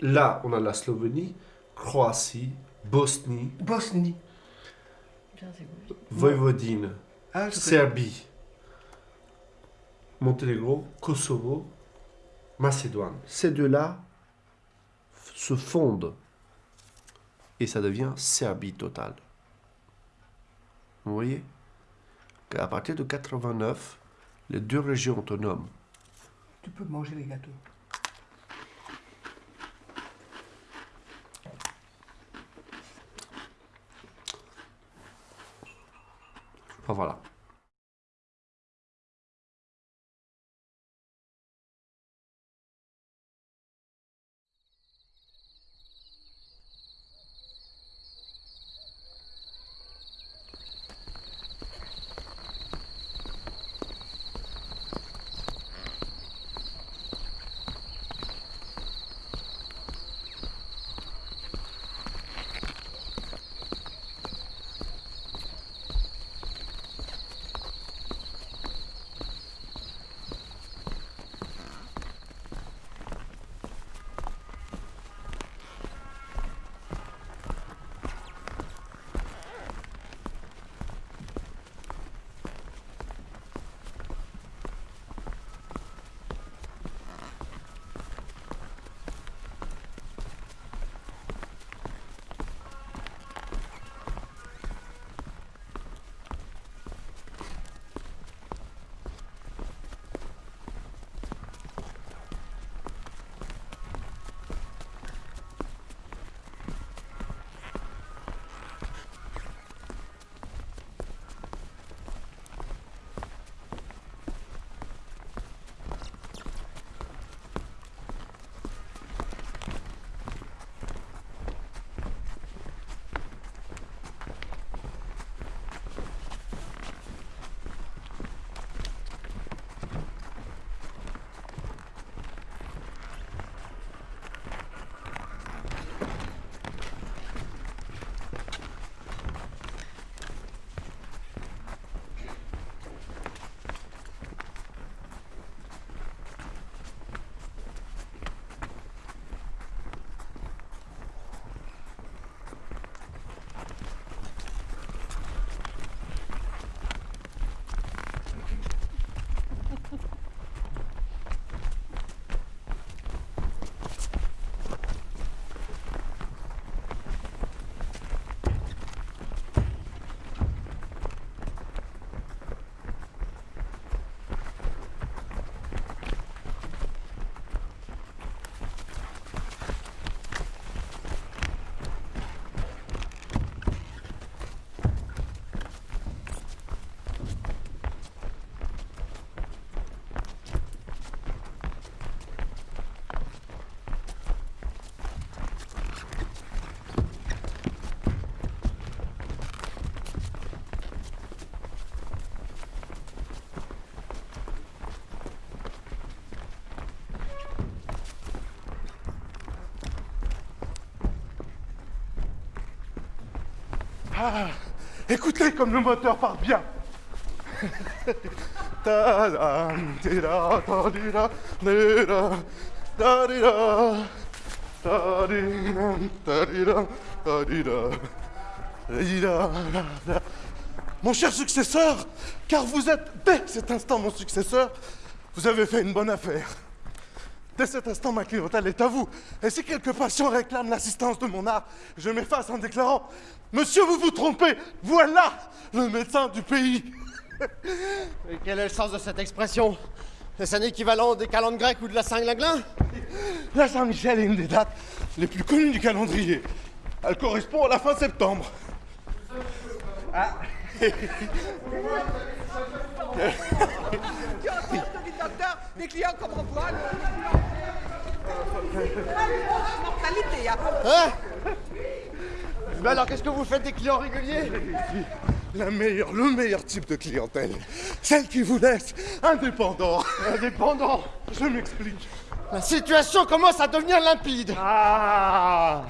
Là, on a la Slovénie, Croatie, Bosnie, Bosnie. Voïvodine, Ah. Serbie, Monténégro, Kosovo, Macédoine. Ces deux-là se fondent et ça devient Serbie totale. Vous voyez? Qu'à partir de 89, les deux régions autonomes, Tu peux manger les gâteaux. Enfin voilà. Ah, écoutez comme le moteur part bien. Mon cher successeur, car vous êtes dès cet instant mon successeur, vous avez fait une bonne affaire. Dès cet instant, ma clientèle est à vous. Et si quelques patients réclament l'assistance de mon art, je m'efface en déclarant Monsieur, vous vous trompez, voilà le médecin du pays. Et quel est le sens de cette expression? Est-ce un équivalent des calendes grecques ou de la Saint-Glinglin? La Saint-Michel est une des dates les plus connues du calendrier. Elle correspond à la fin septembre. des clients comme. Mortalité, hein? Mais alors qu'est-ce que vous faites des clients réguliers La meilleure, le meilleur type de clientèle. Celle qui vous laisse indépendant. Indépendant Je m'explique. La situation commence à devenir limpide. Ah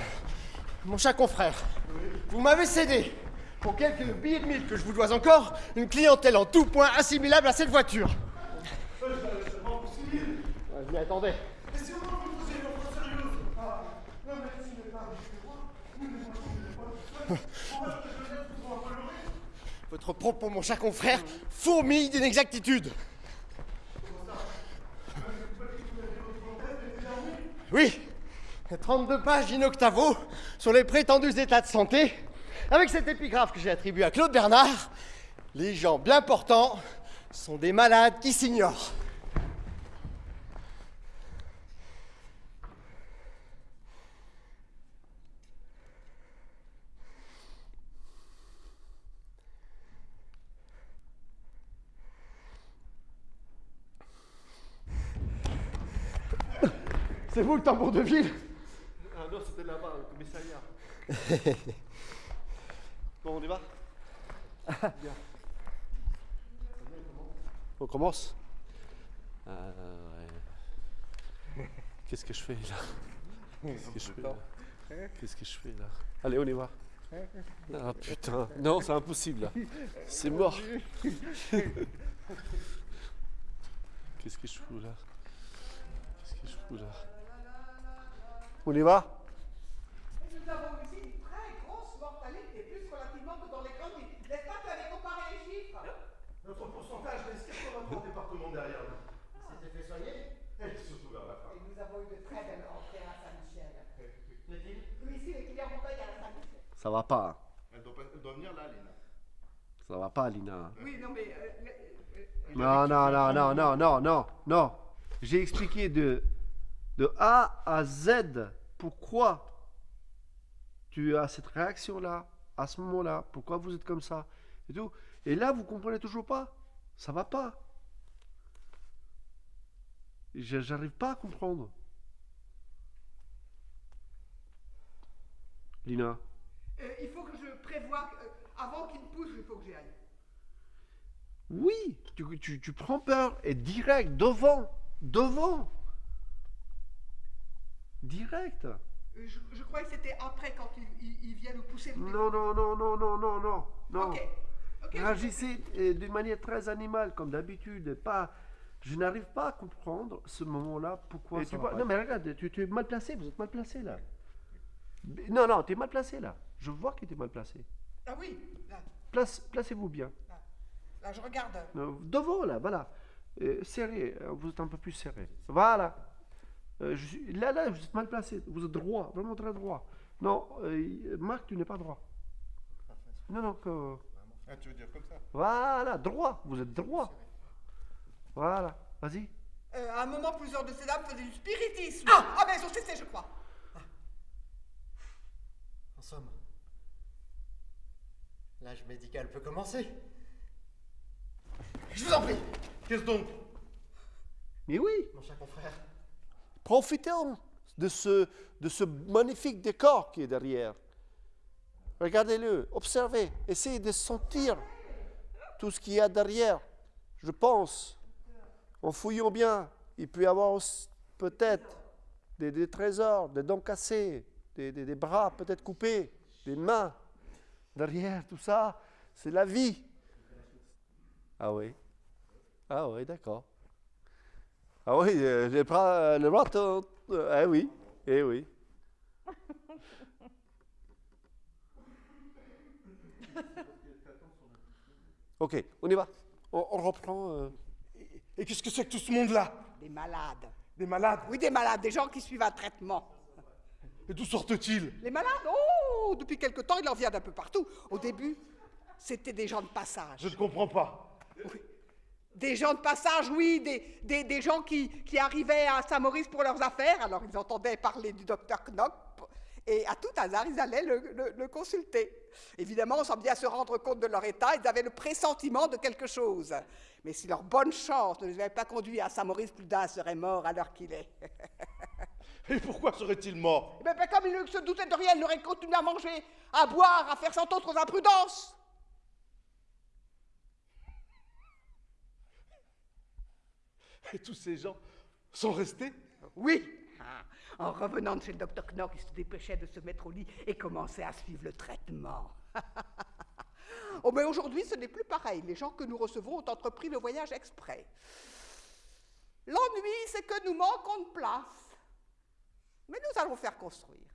Mon cher confrère, vous m'avez cédé, pour quelques billets de mille que je vous dois encore, une clientèle en tout point assimilable à cette voiture. Je m'y attendais. Votre propos, mon cher confrère, fourmille d'inexactitude. Oui, 32 pages inoctavo sur les prétendus états de santé, avec cette épigraphe que j'ai attribuée à Claude Bernard. Les gens bien portants sont des malades qui s'ignorent. C'est vous le tambour de ville Ah non, c'était là-bas, le commissariat. bon, on y va Bien. On commence Euh, ouais. Qu'est-ce que je fais là Qu'est-ce que je fais là Qu'est-ce que je fais là Allez, on y va. Ah putain, non, c'est impossible là. C'est mort. Qu'est-ce que je fous là Qu'est-ce que je fous là On y va? Nous avons ici une très grosse mortalité, plus relativement que dans les grandes villes. N'est-ce pas que tu avais comparé les chiffres? Notre pourcentage reste 83 départements derrière nous. C'était fait soigner Et surtout vers la fin. Et nous avons eu de très belles rentrées à Saint-Michel. Oui, ici, les clients vont payer à Saint-Michel. Ça va pas. Elle doit, pas- elle doit venir là, Lina. Ça va pas, Lina. Oui, non, mais. euh, euh, Non, non, non, non, non, non, non, non. J'ai expliqué de, de A à Z pourquoi tu as cette réaction-là, à ce moment-là, pourquoi vous êtes comme ça, et tout. Et là, vous comprenez toujours pas. Ça va pas. Je- J'arrive pas à comprendre. Lina, euh, il faut que je prévoie. euh, avant qu'il me pousse, il faut que j'y aille. oui, tu, tu, tu prends peur et direct, devant, devant. Direct. Euh, Je, je croyais que c'était après, quand il, il, il vient nous pousser. Non, non, non, non, non, non, non, non. Réagissez euh, d'une manière très animale, comme d'habitude. Pas, je n'arrive pas à comprendre ce moment-là. Pourquoi Et ça tu vois-. Non, mais regarde, tu, tu es mal placé. Vous êtes mal placé là. Non, non, tu es mal placé là. Je vois que tu es mal placé. Ah oui, là, Place, placez-vous bien. là, je regarde. Devant là, voilà. Euh, serré, euh, vous êtes un peu plus serré. Voilà. Euh, je suis- là, là, vous êtes mal placé. Vous êtes droit, vraiment très droit. Non, euh, Marc, tu n'es pas droit. Non, non, que. Ah, tu veux dire comme ça Voilà, droit, vous êtes droit. Voilà, vas-y. Euh, à un moment, plusieurs de ces dames faisaient du spiritisme. Ah, ah ben, elles ont cessé, je crois. En somme, l'âge médical peut commencer. Je vous en prie, Qu'est-ce donc? Mais oui, mon cher confrère. Profitons de ce, de ce magnifique décor qui est derrière. Regardez-le, observez, essayez de sentir tout ce qu'il y a derrière. Je pense, en fouillant bien, il peut y avoir peut-être des, des trésors, des dents cassées, des, des- des bras peut-être coupés, des mains. Derrière tout ça, c'est la vie. Ah oui. Ah oui, d'accord. Ah oui, euh, les bras, les bras, te- te- eh oui, eh oui. Ok, on y va. On, on reprend. euh, Et qu'est-ce que c'est que tout ce monde-là? Des malades. Des malades? Oui, des malades, des gens qui suivent un traitement. Et d'où sortent-ils? Les malades? Oh Depuis quelque temps, il en vient d'un peu partout. Au début, c'était des gens de passage. Je ne comprends pas. Des gens de passage, oui, des, des, des gens qui, qui arrivaient à Saint-Maurice pour leurs affaires, alors ils entendaient parler du docteur Knock, et à tout hasard, ils allaient le, le- le consulter. Évidemment, sans bien se rendre compte de leur état, ils avaient le pressentiment de quelque chose. Mais si leur bonne chance ne les avait pas conduits à Saint-Maurice, plus d'un serait mort à l'heure qu'il est. Et pourquoi serait-il mort Eh ben, ben, comme il ne se doutait de rien, il aurait continué à manger, à boire, à faire cent autres imprudences. Et tous ces gens sont restés? Oui. Ah, En revenant de chez le docteur Knock, il se dépêchait de se mettre au lit et commençait à suivre le traitement. oh, mais aujourd'hui, ce n'est plus pareil. Les gens que nous recevons ont entrepris le voyage exprès. L'ennui, c'est que nous manquons de place. Mais nous allons faire construire.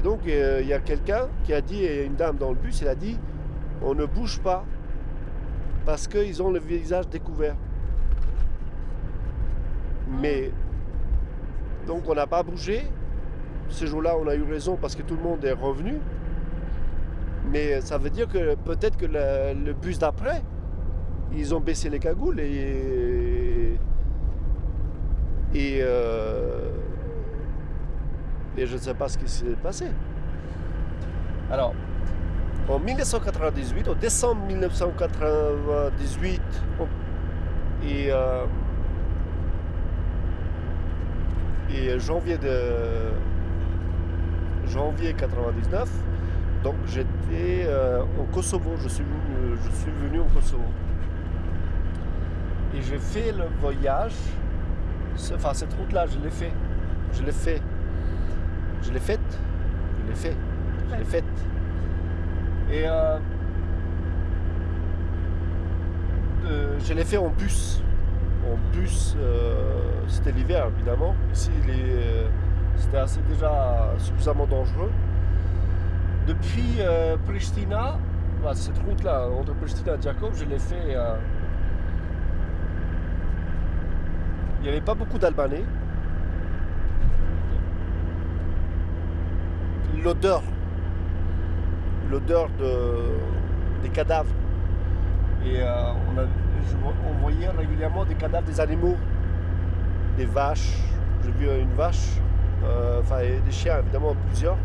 Et donc, euh, il y a quelqu'un qui a dit, et une dame dans le bus, elle a dit, on ne bouge pas parce qu'ils ont le visage découvert. Mais, donc on n'a pas bougé. Ce jour-là, on a eu raison parce que tout le monde est revenu. Mais ça veut dire que peut-être que le, le bus d'après, ils ont baissé les cagoules et. Et. euh, et je ne sais pas ce qui s'est passé. Alors, en 1998, au décembre 1998, on- et, euh, et janvier de janvier 99, donc j'étais euh, au Kosovo. Je suis, venu, je suis venu au Kosovo. Et j'ai fait le voyage. Enfin, cette route-là, je l'ai fait. Je l'ai fait. Je l'ai faite. Je l'ai fait. Je l'ai faite. Et euh, euh, je l'ai fait en bus. En bus, euh, c'était l'hiver évidemment. Ici, c'était assez déjà suffisamment dangereux. Depuis Pristina, voilà, cette route-là, entre Pristina et Jacob, je l'ai fait. il n'y avait pas beaucoup d'Albanais. L'odeur, l'odeur de, des cadavres. Et euh, on, voyait régulièrement des cadavres des animaux, des vaches. J'ai vu une vache, euh, enfin des chiens évidemment plusieurs,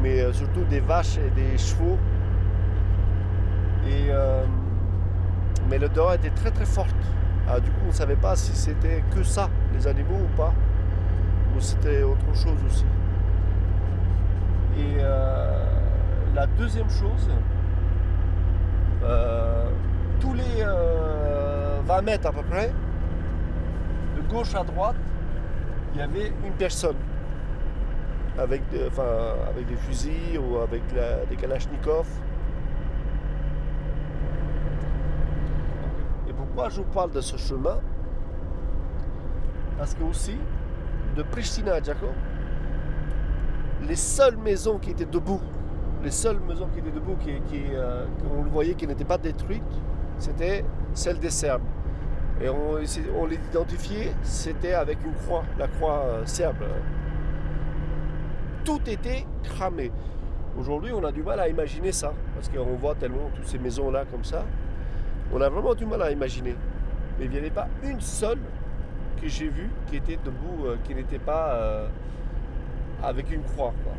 mais euh, surtout des vaches et des chevaux. Et, mais l'odeur était très très forte. Ah, du coup, on ne savait pas si c'était que ça, les animaux ou pas, ou c'était autre chose aussi. Et euh, la deuxième chose, euh, tous les euh, 20 mètres à peu près, de gauche à droite, il y avait une personne avec, des- fusils ou avec des kalachnikovs. Et pourquoi je vous parle de ce chemin? Parce que aussi, de Pristina à Jaco, les seules maisons qui étaient debout, les seules maisons qui étaient debout, qui, euh, qu'on le voyait qui n'étaient pas détruites, c'était celles des Serbes. Et on, on les identifiait, c'était avec une croix, la croix euh, serbe. Tout était cramé. Aujourd'hui, on a du mal à imaginer ça, parce qu'on voit tellement toutes ces maisons-là comme ça. On a vraiment du mal à imaginer. Mais il n'y avait pas une seule que j'ai vue qui était debout, euh, qui n'était pas avec une croix. quoi.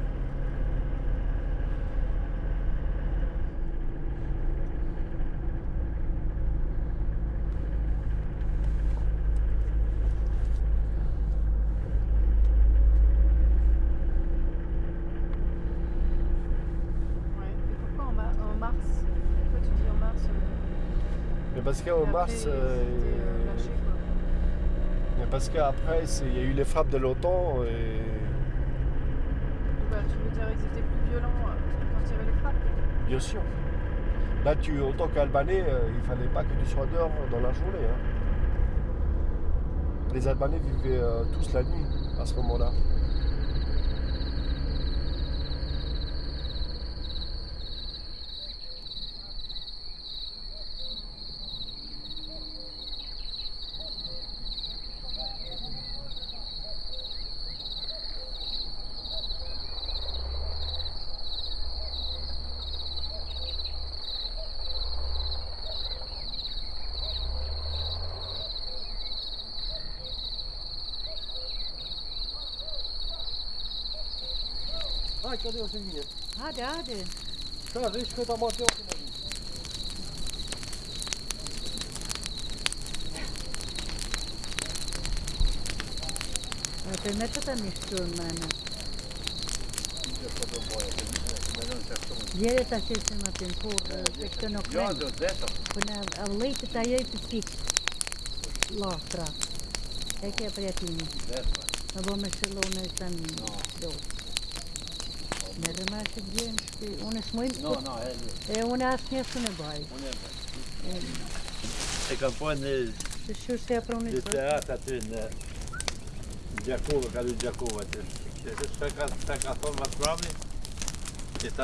Ouais. Et pourquoi en, ma- en mars? Pourquoi tu dis en mars Mais parce qu'en mars, euh, euh, lâché, quoi. mais parce qu'après, il y a eu les frappes de l'OTAN et Tu veux dire ils étaient plus violents euh, quand il y avait les frappes bien sûr. Là, tu, en tant qu'Albanais, euh, il fallait pas que tu sois dehors dans la journée. hein. Les Albanais vivaient euh, tous la nuit à ce moment-là. cadê o zimie? Hadi hadi. Şöyle hiç kötü amat yok. Öpeme está istiyorum ben. Jere ta shesim atin, ku të këtë në kremë. Këna lejtë ta joj të pikë. Lafra. E kje për jatimi. Në bo me shëllu në shënë. Do. Ne genski. On är smunt. No, no,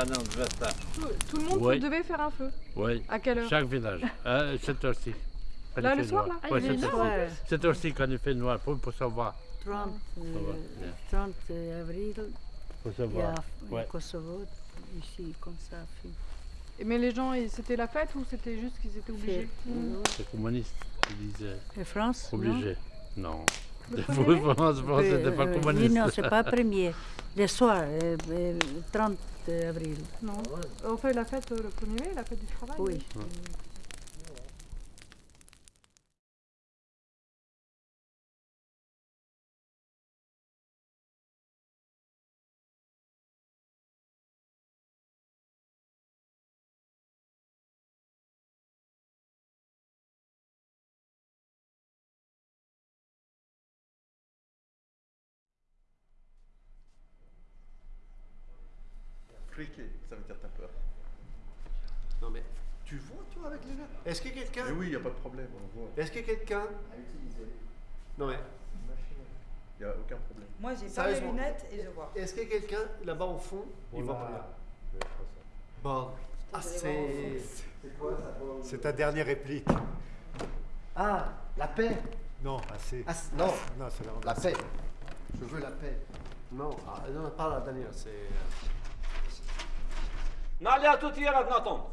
du an de ça. Tout, tout le monde Oui. devait faire un feu. Oui. À quelle heure? Chaque village. Euh, cette heure-ci. Là, le soir, noir. là? Oui, Ah, cette fait heure-ci. noir. Cette heure-ci, quand il fait noir, pour, pour savoir. 30, Ça euh. 30 avril, A Ouais. au Kosovo, ici, comme ça. fait- Et Mais les gens, ils- c'était la fête ou c'était juste qu'ils étaient obligés euh, C'est communiste. Il disait. Et France non Obligé. Non. Mai France, France, Euh, c'était pas euh, communiste. Oui, non, c'est pas premier. Le soir, euh, euh, 30 avril. Non. On fait la fête euh, le 1er mai, la fête du travail Oui. Friqué, ça veut dire t'as peur. Non mais, tu vois toi avec les lunettes Est-ce que quelqu'un... Mais oui, y a pas de problème, on voit. Est-ce que quelqu'un... Non mais, Y a aucun problème. Moi, j'ai pas les lunettes et je vois. est-ce que quelqu'un là-bas au fond, il voit pas rien Bon. Ah, c'est... C'est ta dernière réplique. Ah, la paix Non, assez. Ah, c- non, Non, c'est la la paix. Je veux la paix. Non, ah, non, pas la dernière, c'est... Na le ato tjera të tonë.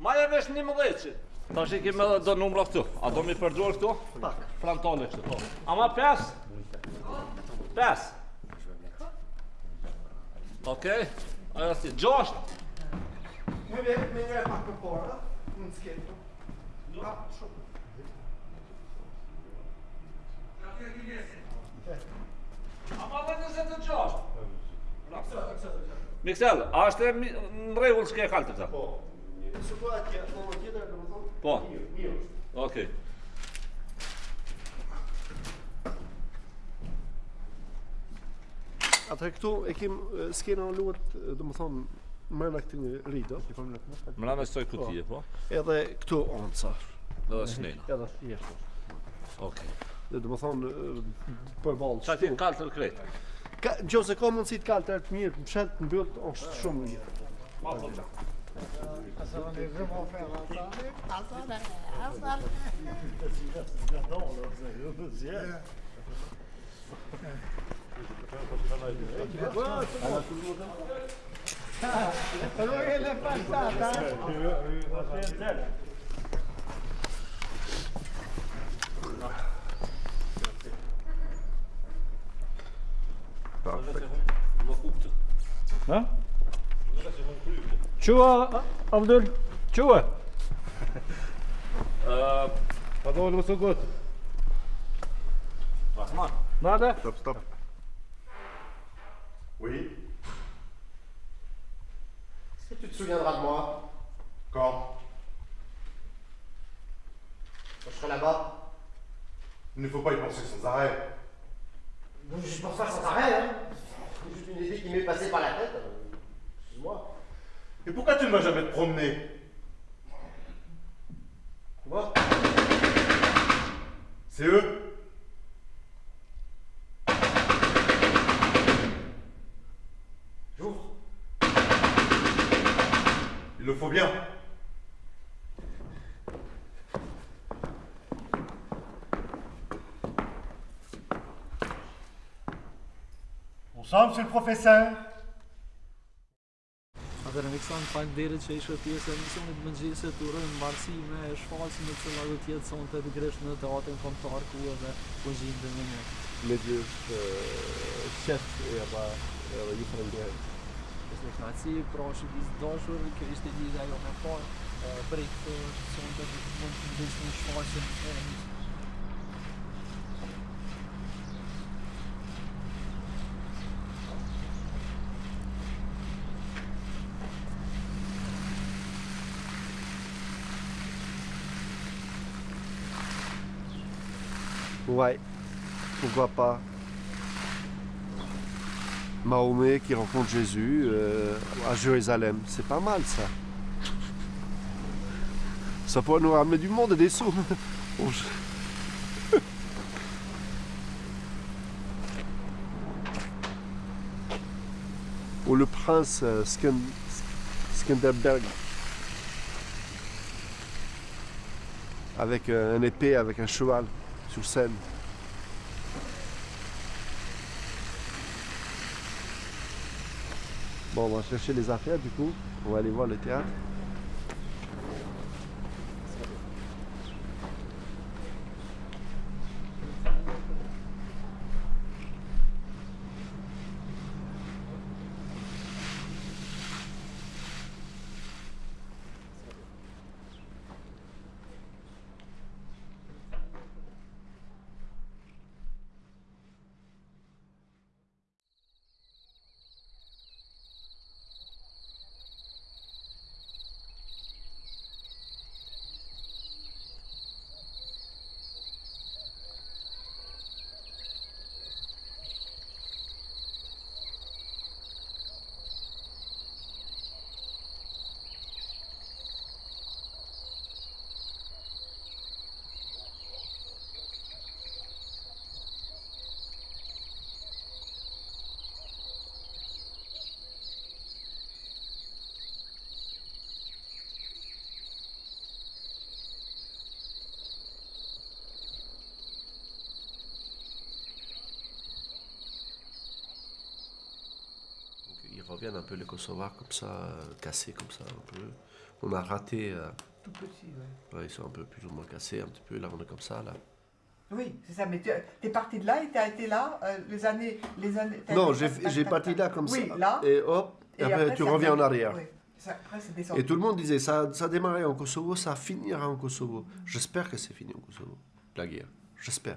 Ma e vesh një mëdheqit. Ta shi kime edhe do numra këtu. A do mi përdojnë këtu? Pak. Frontale kështu. Po. Ama 5? 5. Okej. Aja si, 6. Me vjetë me njëre pak për para, në në skjetë. Ka, shumë. Ka të e gjilesin. Ama dhe 26. Raksa, raksa. Miksel, a është në rregull çka e kaltë ta? Po. Në situatë në moment tjetër, domethënë. Po. Mirë. Okej. Atëherë këtu e kim skena në luat, domethënë, mërë në një rrido. Mërë në këtoj kutije, po? Edhe këtu onca. Edhe snena. Edhe jeshtë. Okej. Dhe domethënë, përbalë. Qa ti kaltër kretë? Ka nëse ka mundësi të kalë të mirë, mshet mbyll është shumë mirë. Allora le passata? Sì, sì, sì. Ha? Abdul? Qua? Pardon, le second. Rahman. Nada? Stop, stop. Oui Est-ce que tu te souviendras de moi? Quand? Quand je serai là-bas? Il ne faut pas y penser sans arrêt. Je pense pas sans arrêt, hein C'est juste une idée qui m'est passée par la tête. euh, Excuse-moi. Et pourquoi tu ne vas jamais te promener Moi C'est eux J'ouvre. Il le faut bien. Bonsoir, monsieur le professeur. Akademik San, falem derit që ishe pjesë e misionit mëngjese të urën marësi me shfaqë në cëla do tjetë sonë të pikrisht në teatrin komtar ku edhe po gjimë dhe në një. Medjë është qef e ba edhe ju falenderit. Ishtë në knaci, pra që disë dashur, kjo ishte lidhja jo me parë, për këtë sonë të mund të ndeshë një shfaqën e një Ouais, pourquoi pas? Mahomet qui rencontre Jésus euh, à Jérusalem, c'est pas mal ça. Ça pourrait nous ramener du monde et des sous. Ou le prince euh, Skenderberg. Avec euh, un épée, avec un cheval sur scène. Bon, on va chercher les affaires du coup. On va aller voir le théâtre. Donc, ils reviennent un peu les Kosovars comme ça, euh, cassés comme ça un peu. On a raté. euh, Tout petit, ouais. ouais, ils sont un peu plus ou moins cassés un petit peu. Là, on est comme ça là. Oui, c'est ça. Mais tu es parti de là et tu as été là euh, les années. Les années Non, j'ai parti là comme oui, ça. là. Et hop, et après, tu reviens en arrière. oui, ça- après, c'est descendu. Et tout le monde disait ça, ça démarrait en Kosovo, ça finira en Kosovo. J'espère que c'est fini en Kosovo, la guerre. J'espère.